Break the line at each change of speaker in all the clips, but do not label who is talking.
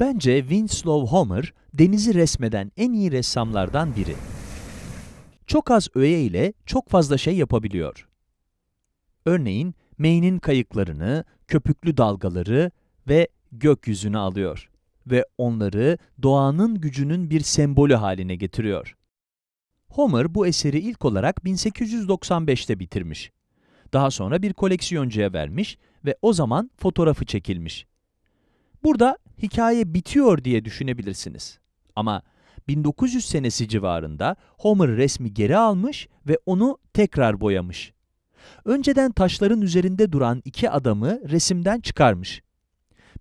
Bence Winslow Homer, denizi resmeden en iyi ressamlardan biri. Çok az öğe ile çok fazla şey yapabiliyor. Örneğin, Maine'in kayıklarını, köpüklü dalgaları ve gökyüzünü alıyor ve onları doğanın gücünün bir sembolü haline getiriyor. Homer bu eseri ilk olarak 1895'te bitirmiş. Daha sonra bir koleksiyoncuya vermiş ve o zaman fotoğrafı çekilmiş. Burada hikaye bitiyor diye düşünebilirsiniz. Ama 1900 senesi civarında Homer resmi geri almış ve onu tekrar boyamış. Önceden taşların üzerinde duran iki adamı resimden çıkarmış.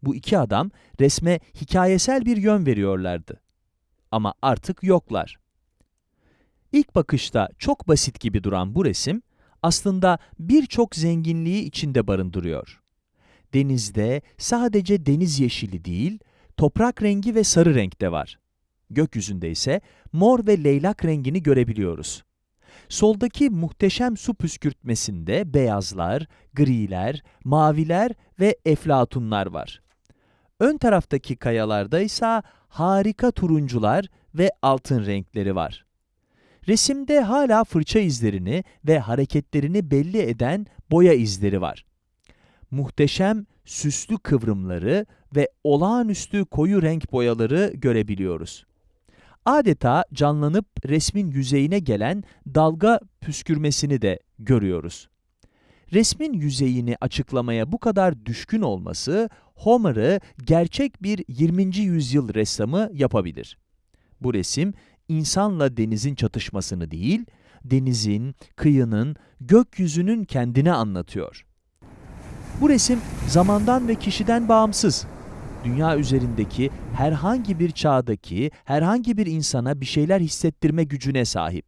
Bu iki adam resme hikayesel bir yön veriyorlardı. Ama artık yoklar. İlk bakışta çok basit gibi duran bu resim, aslında birçok zenginliği içinde barındırıyor. Denizde sadece deniz yeşili değil, toprak rengi ve sarı renk de var. Gökyüzünde ise mor ve leylak rengini görebiliyoruz. Soldaki muhteşem su püskürtmesinde beyazlar, griler, maviler ve eflatunlar var. Ön taraftaki kayalarda ise harika turuncular ve altın renkleri var. Resimde hala fırça izlerini ve hareketlerini belli eden boya izleri var. Muhteşem süslü kıvrımları ve olağanüstü koyu renk boyaları görebiliyoruz. Adeta canlanıp resmin yüzeyine gelen dalga püskürmesini de görüyoruz. Resmin yüzeyini açıklamaya bu kadar düşkün olması, Homer'ı gerçek bir 20. yüzyıl ressamı yapabilir. Bu resim, insanla denizin çatışmasını değil, denizin, kıyının, gökyüzünün kendini anlatıyor. Bu resim zamandan ve kişiden bağımsız. Dünya üzerindeki herhangi bir çağdaki herhangi bir insana bir şeyler hissettirme gücüne sahip.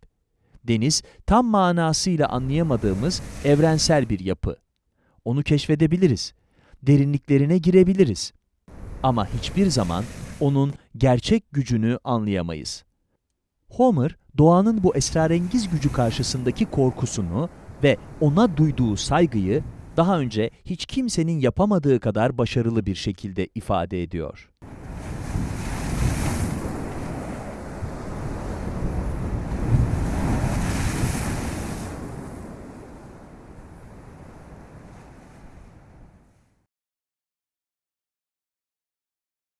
Deniz tam manasıyla anlayamadığımız evrensel bir yapı. Onu keşfedebiliriz. Derinliklerine girebiliriz. Ama hiçbir zaman onun gerçek gücünü anlayamayız. Homer, doğanın bu esrarengiz gücü karşısındaki korkusunu ve ona duyduğu saygıyı daha önce hiç kimsenin yapamadığı kadar başarılı bir şekilde ifade ediyor.